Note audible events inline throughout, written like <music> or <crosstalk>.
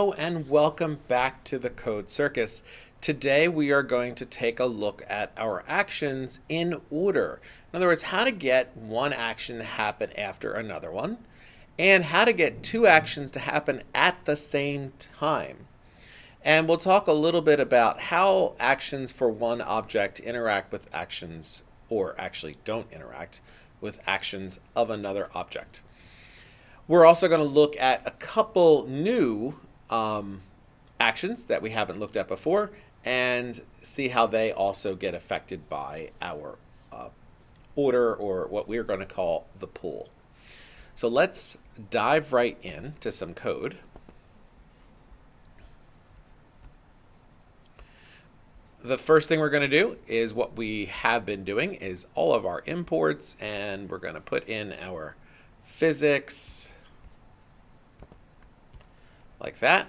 And welcome back to the Code Circus. Today we are going to take a look at our actions in order. In other words, how to get one action to happen after another one, and how to get two actions to happen at the same time. And we'll talk a little bit about how actions for one object interact with actions, or actually don't interact, with actions of another object. We're also going to look at a couple new um, actions that we haven't looked at before and see how they also get affected by our uh, order or what we're going to call the pool. So let's dive right in to some code. The first thing we're going to do is what we have been doing is all of our imports and we're going to put in our physics like that.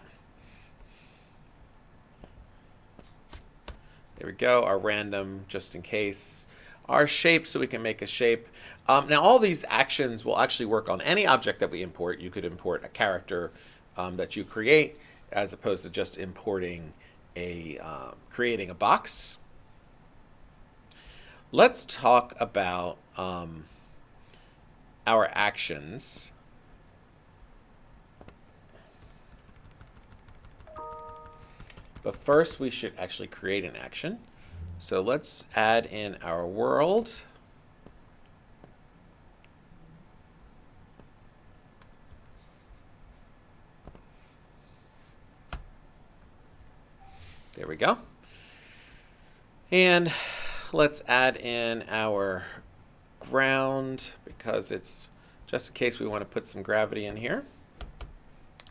There we go, our random just in case. Our shape so we can make a shape. Um, now all these actions will actually work on any object that we import. You could import a character um, that you create as opposed to just importing a, um, creating a box. Let's talk about um, our actions But first we should actually create an action. So let's add in our world. There we go. And let's add in our ground because it's just in case we want to put some gravity in here.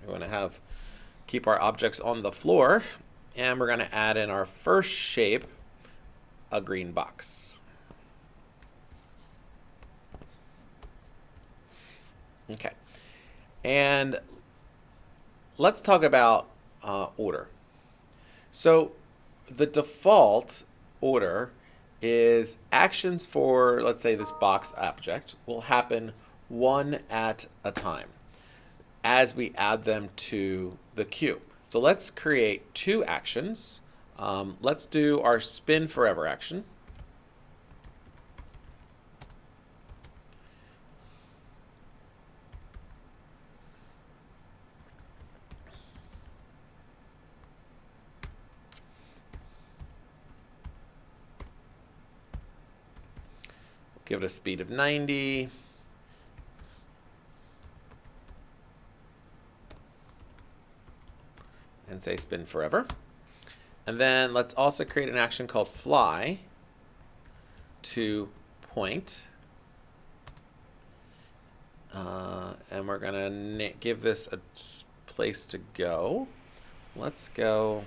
We want to have keep our objects on the floor and we're going to add in our first shape, a green box. Okay. And let's talk about uh, order. So the default order is actions for, let's say, this box object will happen one at a time as we add them to the queue. So let's create two actions. Um, let's do our spin forever action. Give it a speed of 90. And say spin forever. And then let's also create an action called fly to point. Uh, and we're going to give this a place to go. Let's go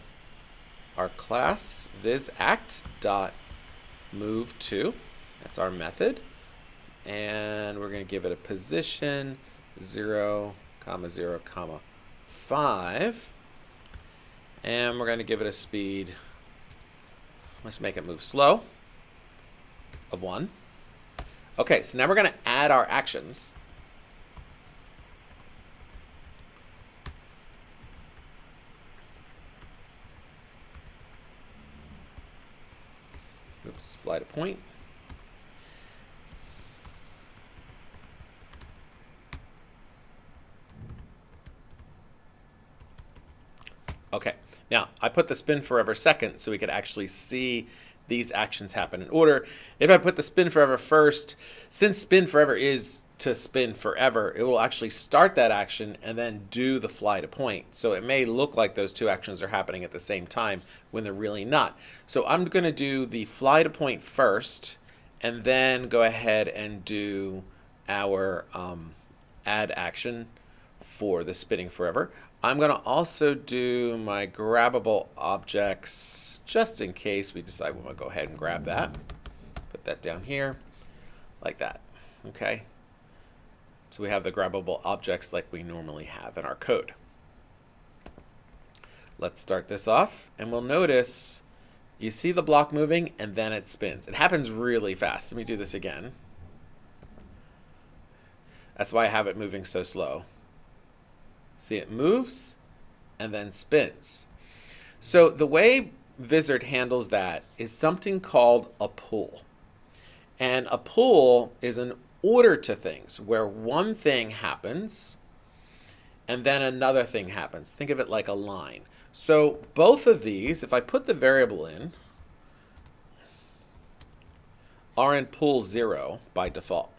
our class vizact dot move to. That's our method. And we're going to give it a position 0, comma 0, comma 5. And we're going to give it a speed. Let's make it move slow of 1. Okay, so now we're going to add our actions. Oops, fly to point. Okay, now, I put the spin forever second so we could actually see these actions happen in order. If I put the spin forever first, since spin forever is to spin forever, it will actually start that action and then do the fly to point. So it may look like those two actions are happening at the same time when they're really not. So I'm going to do the fly to point first and then go ahead and do our um, add action for the spinning forever. I'm going to also do my grabbable objects just in case we decide we want to go ahead and grab that. Put that down here like that. Okay. So we have the grabbable objects like we normally have in our code. Let's start this off and we'll notice you see the block moving and then it spins. It happens really fast. Let me do this again. That's why I have it moving so slow. See, it moves, and then spins. So the way Vizard handles that is something called a pool. And a pool is an order to things where one thing happens and then another thing happens. Think of it like a line. So both of these, if I put the variable in, are in pool 0 by default.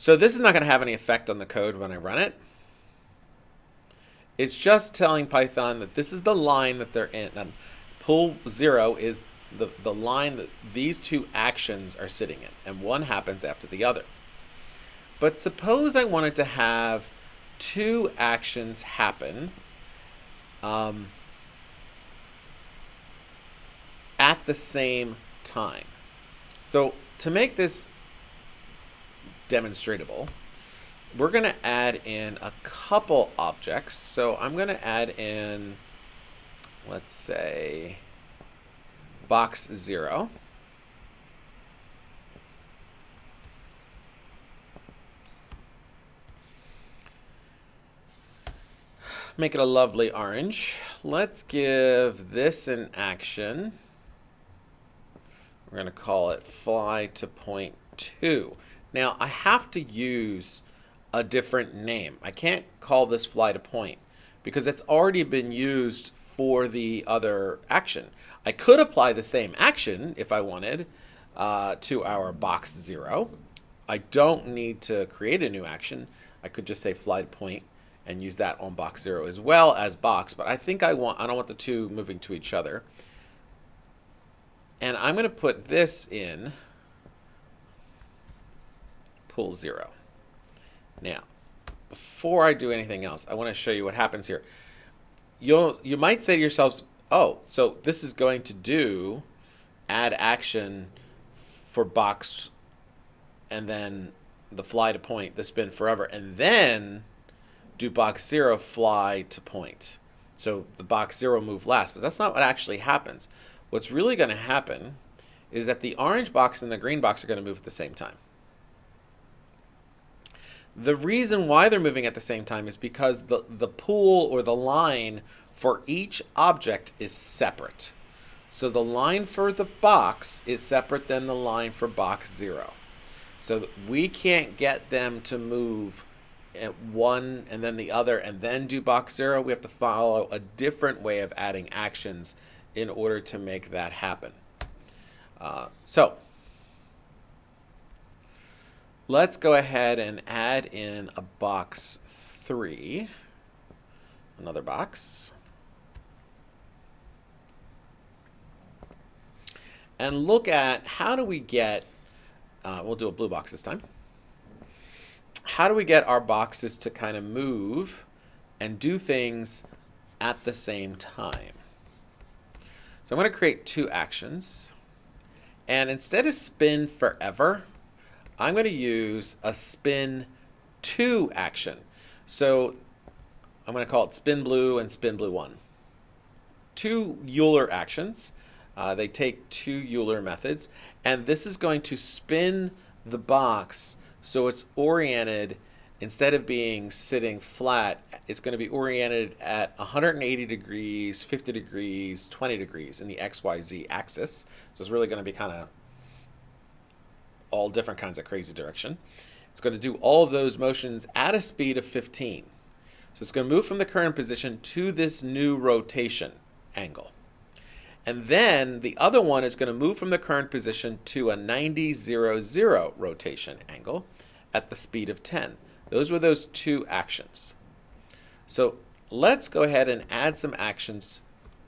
So this is not going to have any effect on the code when I run it. It's just telling Python that this is the line that they're in. And pool 0 is the, the line that these two actions are sitting in, and one happens after the other. But suppose I wanted to have two actions happen um, at the same time. So to make this demonstratable, we're going to add in a couple objects. So I'm going to add in, let's say, box 0. Make it a lovely orange. Let's give this an action. We're going to call it fly to point 2. Now, I have to use a different name. I can't call this fly to point because it's already been used for the other action. I could apply the same action if I wanted uh, to our box 0. I don't need to create a new action. I could just say fly to point and use that on box 0 as well as box, but I think I want I don't want the two moving to each other. And I'm going to put this in pool 0. Now, before I do anything else, I want to show you what happens here. You'll, you might say to yourselves, oh, so this is going to do add action for box and then the fly to point, the spin forever, and then do box zero fly to point. So the box zero move last, but that's not what actually happens. What's really going to happen is that the orange box and the green box are going to move at the same time. The reason why they're moving at the same time is because the, the pool or the line for each object is separate. So the line for the box is separate than the line for box zero. So we can't get them to move at one and then the other and then do box zero. We have to follow a different way of adding actions in order to make that happen. Uh, so Let's go ahead and add in a box 3, another box. And look at how do we get, uh, we'll do a blue box this time. How do we get our boxes to kind of move and do things at the same time? So I'm going to create two actions. And instead of spin forever, I'm going to use a spin 2 action. So I'm going to call it spin blue and spin blue 1. Two Euler actions. Uh, they take two Euler methods. And this is going to spin the box so it's oriented instead of being sitting flat, it's going to be oriented at 180 degrees, 50 degrees, 20 degrees in the XYZ axis. So it's really going to be kind of all different kinds of crazy direction. It's going to do all of those motions at a speed of 15. So it's going to move from the current position to this new rotation angle. And then the other one is going to move from the current position to a 90, 0, 0 rotation angle at the speed of 10. Those were those two actions. So let's go ahead and add some actions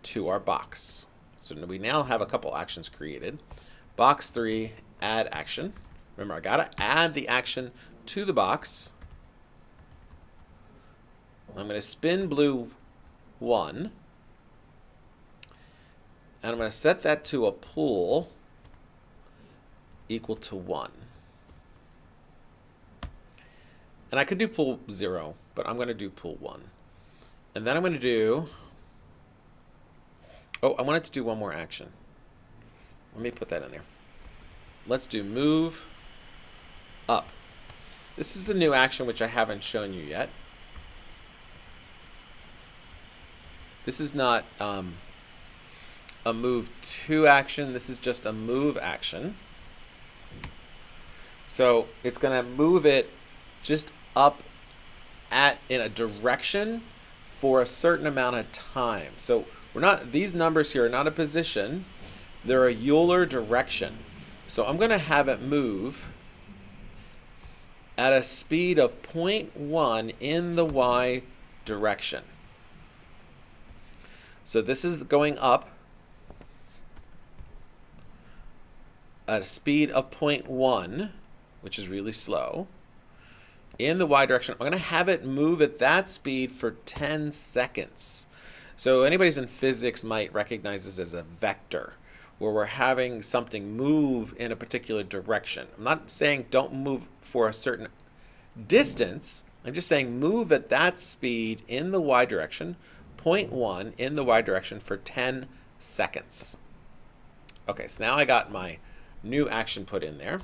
to our box. So we now have a couple actions created. Box 3 add action. Remember, I got to add the action to the box. I'm to spin blue 1. And I'm to set that to a pool equal to 1. And I could do pool 0, but I'm to do pool 1. And then I'm to do... Oh, I wanted to do one more action. Let me put that in there let's do move up. This is the new action which I haven't shown you yet. This is not um, a move to action. This is just a move action. So it's going to move it just up at in a direction for a certain amount of time. So we're not these numbers here are not a position. They're a Euler direction. So I'm going to have it move at a speed of 0.1 in the y direction. So this is going up at a speed of 0.1, which is really slow, in the y direction. I'm going to have it move at that speed for 10 seconds. So anybody's in physics might recognize this as a vector, where we're having something move in a particular direction. I'm not saying don't move for a certain distance. I'm just saying move at that speed in the y direction 0.1 in the y direction for 10 seconds. Okay, so now I got my new action put in there.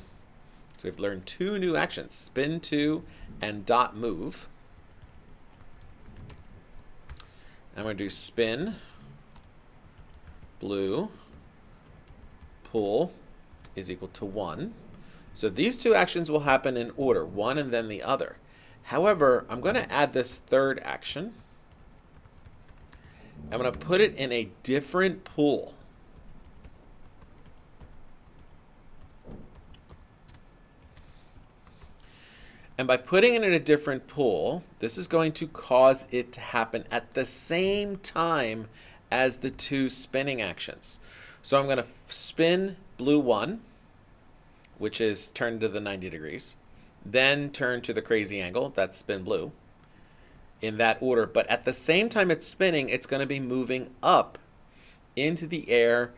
So we've learned two new actions, spin to and dot move. I'm going to do spin, blue, pool is equal to 1. So these two actions will happen in order, one and then the other. However, I'm going to add this third action. I'm going to put it in a different pool. And by putting it in a different pool, this is going to cause it to happen at the same time as the two spinning actions. So I'm going to spin blue 1, which is turn to the 90 degrees, then turn to the crazy angle, that's spin blue in that order. But at the same time it's spinning, it's going to be moving up into the air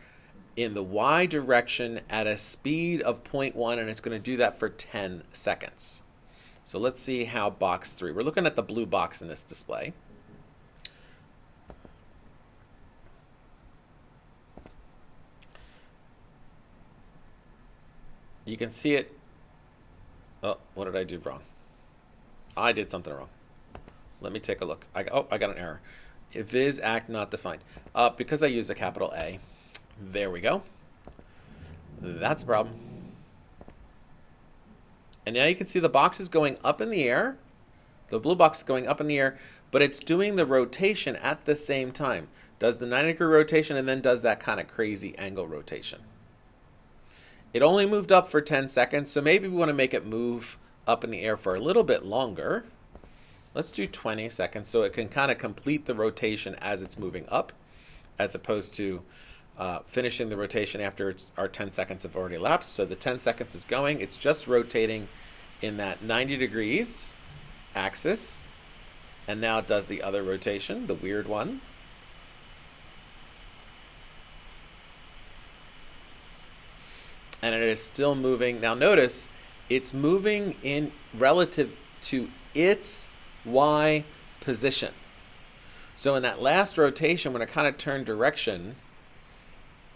in the y direction at a speed of 0.1, and it's going to do that for 10 seconds. So let's see how box 3. We're looking at the blue box in this display. You can see it. Oh, what did I do wrong? I did something wrong. Let me take a look. I, oh, I got an error. vizact not defined. Uh, because I use a capital A. There we go. That's a problem. And now you can see the box is going up in the air. The blue box is going up in the air, but it's doing the rotation at the same time. Does the 90 degree rotation and then does that kind of crazy angle rotation. It only moved up for 10 seconds, so maybe we want to make it move up in the air for a little bit longer. Let's do 20 seconds so it can kind of complete the rotation as it's moving up as opposed to uh, finishing the rotation after our 10 seconds have already elapsed. So the 10 seconds is going. It's just rotating in that 90 degrees axis. And now it does the other rotation, the weird one. And it is still moving. Now notice it's moving in relative to its Y position. So in that last rotation, when it kind of turned direction,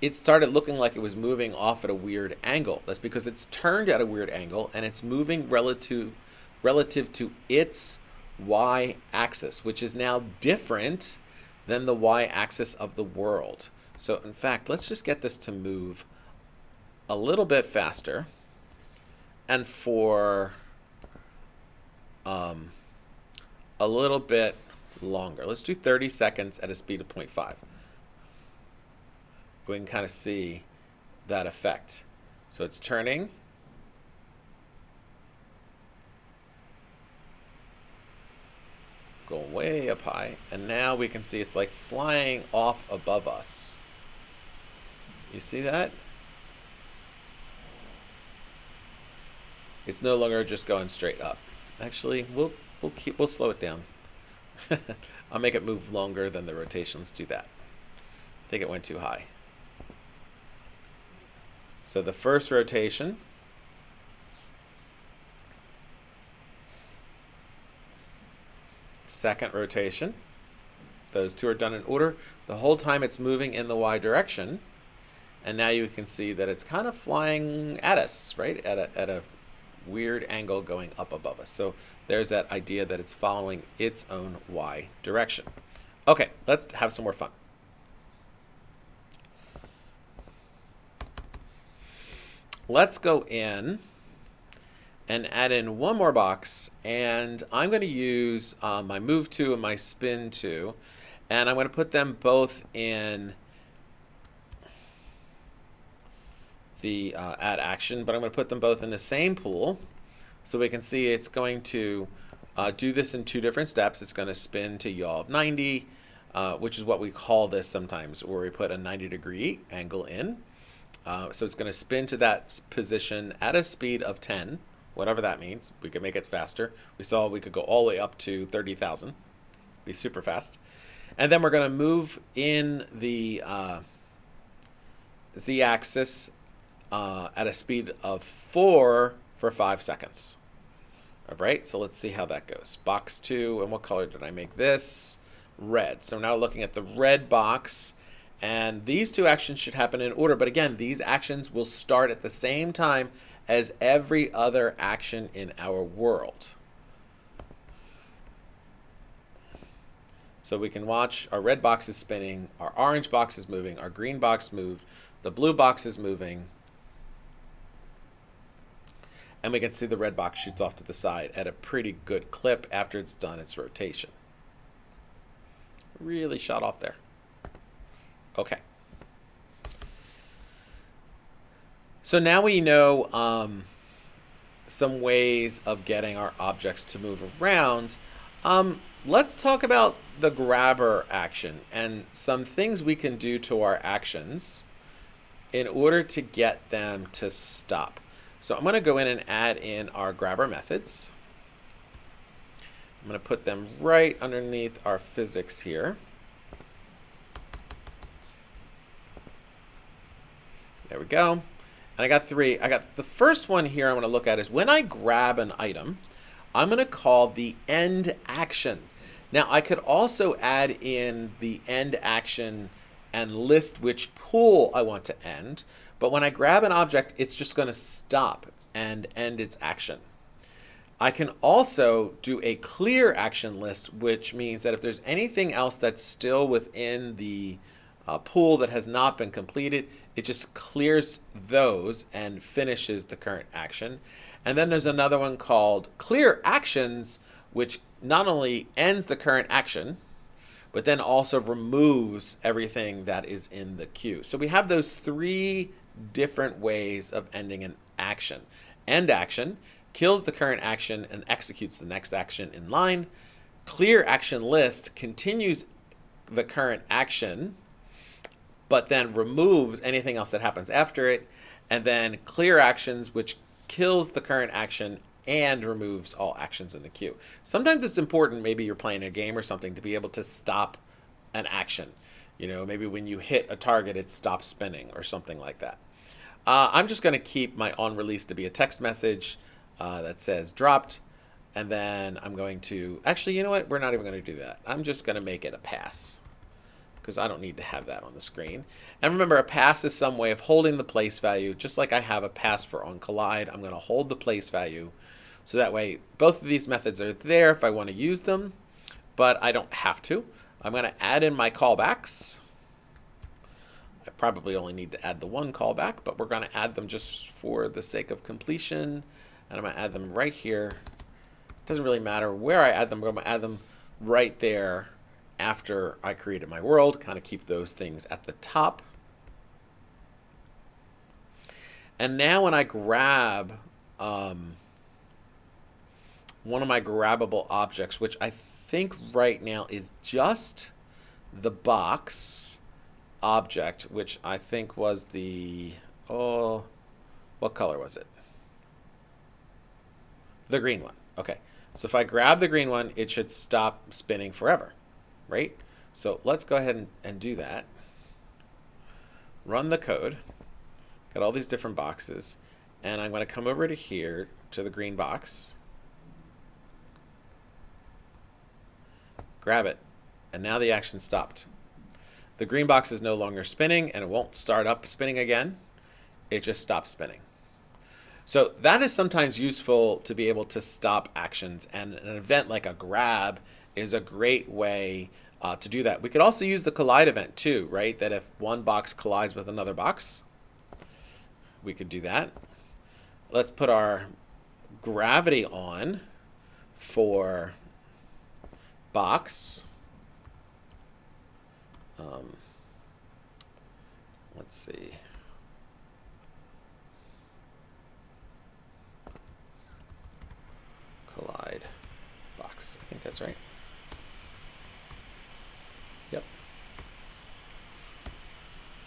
it started looking like it was moving off at a weird angle. That's because it's turned at a weird angle and it's moving relative, relative to its y-axis, which is now different than the y-axis of the world. So in fact, let's just get this to move a little bit faster. And for um, a little bit longer. Let's do 30 seconds at a speed of 0.5. We can kind of see that effect. So it's turning. Go way up high. And now we can see it's like flying off above us. You see that? It's no longer just going straight up. Actually, we'll We'll keep. We'll slow it down. <laughs> I'll make it move longer than the rotations do that. I think it went too high. So the first rotation. Second rotation. Those two are done in order. The whole time it's moving in the y direction. And now you can see that it's kind of flying at us, right? At a, at a weird angle going up above us. So there's that idea that it's following its own y direction. Okay, let's have some more fun. Let's go in and add in one more box and I'm going to use uh, my move to and my spin to and I'm going to put them both in the uh, add action but I'm going to put them both in the same pool so we can see it's going to uh, do this in two different steps it's going to spin to yaw of 90 uh, which is what we call this sometimes where we put a 90 degree angle in uh, so it's going to spin to that position at a speed of 10 whatever that means. We could make it faster. We saw we could go all the way up to 30,000. Be super fast. And then we're going to move in the uh, z-axis uh, at a speed of 4 for 5 seconds. All right, so let's see how that goes. Box 2, and what color did I make this? Red. So now looking at the red box, and these two actions should happen in order. But again, these actions will start at the same time as every other action in our world. So we can watch our red box is spinning, our orange box is moving, our green box moved, the blue box is moving, and we can see the red box shoots off to the side at a pretty good clip after it's done its rotation. Really shot off there. Okay. So now we know um, some ways of getting our objects to move around. Um, let's talk about the grabber action and some things we can do to our actions in order to get them to stop. So I'm going to go in and add in our grabber methods. I'm going to put them right underneath our physics here. There we go. And I got three. I got the first one here I'm going to look at is when I grab an item, I'm going to call the end action. Now I could also add in the end action and list which pool I want to end. But when I grab an object, it's just going to stop and end its action. I can also do a clear action list, which means that if there's anything else that's still within the uh, pool that has not been completed, it just clears those and finishes the current action. And then there's another one called clear actions, which not only ends the current action, but then also removes everything that is in the queue. So we have those three different ways of ending an action. End action kills the current action and executes the next action in line. Clear action list continues the current action but then removes anything else that happens after it, and then clear actions, which kills the current action and removes all actions in the queue. Sometimes it's important, maybe you're playing a game or something, to be able to stop an action. You know, maybe when you hit a target, it stops spinning or something like that. Uh, I'm just going to keep my on release to be a text message uh, that says dropped. And then I'm going to, actually, you know what? We're not even going to do that. I'm just going to make it a pass because I don't need to have that on the screen. And remember, a pass is some way of holding the place value, just like I have a pass for on collide. I'm going to hold the place value, so that way both of these methods are there if I want to use them, but I don't have to. I'm going to add in my callbacks. I probably only need to add the one callback, but we're going to add them just for the sake of completion. And I'm going to add them right here. It doesn't really matter where I add them, I'm going to add them right there after I created my world, kind of keep those things at the top. And now when I grab um, one of my grabbable objects, which I think right now is just the box object, which I think was the, oh, what color was it? The green one. Okay. So if I grab the green one, it should stop spinning forever right? So let's go ahead and, and do that. Run the code. Got all these different boxes. And I'm going to come over to here to the green box. Grab it. And now the action stopped. The green box is no longer spinning and it won't start up spinning again. It just stops spinning. So that is sometimes useful to be able to stop actions, and an event like a grab is a great way uh, to do that. We could also use the collide event too, right? That if one box collides with another box, we could do that. Let's put our gravity on for box. Um, let's see. Collide box. I think that's right. Yep.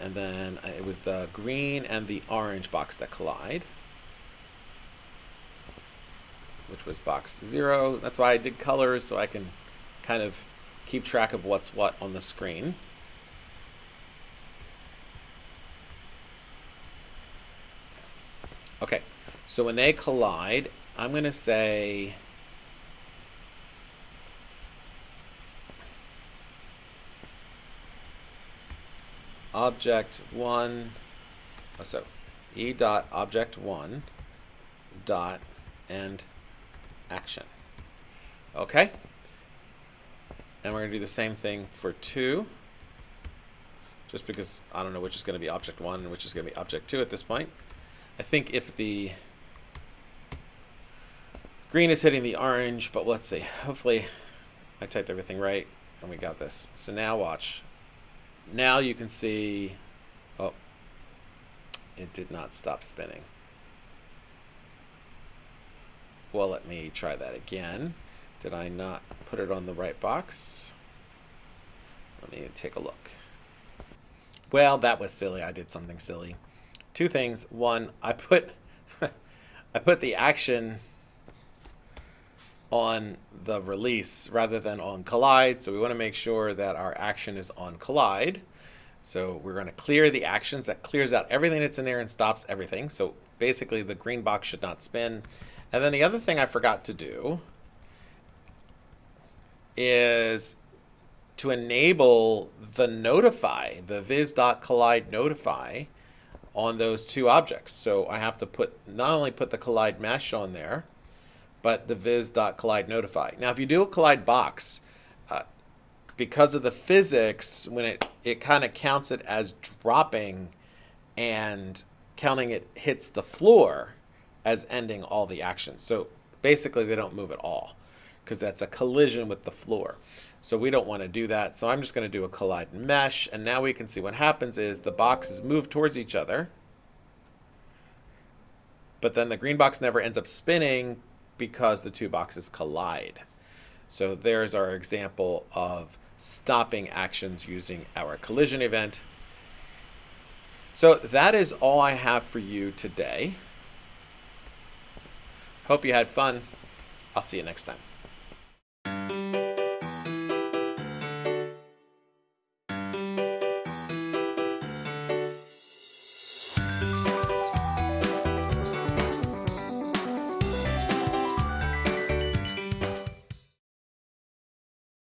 And then uh, it was the green and the orange box that collide. Which was box zero. That's why I did colors so I can kind of keep track of what's what on the screen. Okay, so when they collide, I'm going to say object one, oh, so e dot object one dot and action. Okay? And we're going to do the same thing for 2. Just because I don't know which is going to be object 1 and which is going to be object 2 at this point. I think if the green is hitting the orange, but let's see. Hopefully I typed everything right and we got this. So now watch. Now you can see, oh, it did not stop spinning. Well, let me try that again. Did I not put it on the right box? Let me take a look. Well, that was silly. I did something silly. Two things. One, I put <laughs> I put the action on the release rather than on collide. So we want to make sure that our action is on collide. So we're going to clear the actions. That clears out everything that's in there and stops everything. So basically the green box should not spin. And then the other thing I forgot to do is to enable the notify, the viz.collide notify on those two objects. So I have to put not only put the collide mesh on there, but the viz.collide notify. Now, if you do a collide box, uh, because of the physics, when it, it kind of counts it as dropping and counting it hits the floor as ending all the actions. So basically, they don't move at all because that's a collision with the floor. So we don't want to do that. So I'm just going to do a collide mesh. And now we can see what happens is the boxes move towards each other. But then the green box never ends up spinning because the two boxes collide. So there's our example of stopping actions using our collision event. So that is all I have for you today. Hope you had fun. I'll see you next time.